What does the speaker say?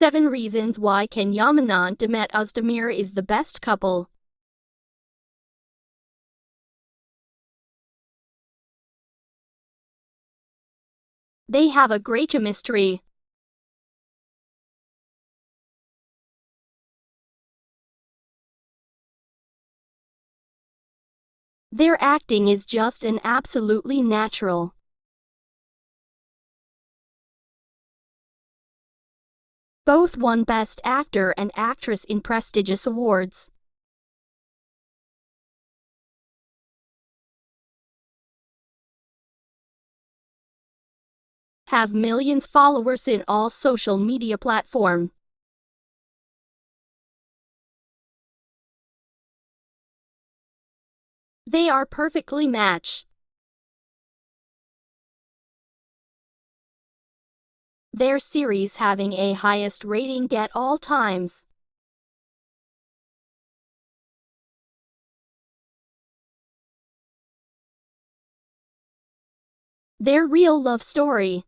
7 Reasons Why Can Yaman and Demet Özdemir is the best couple. They have a great chemistry. Their acting is just and absolutely natural. Both won Best Actor and Actress in prestigious awards. Have millions followers in all social media platform. They are perfectly matched. Their series having a highest rating at all times. Their real love story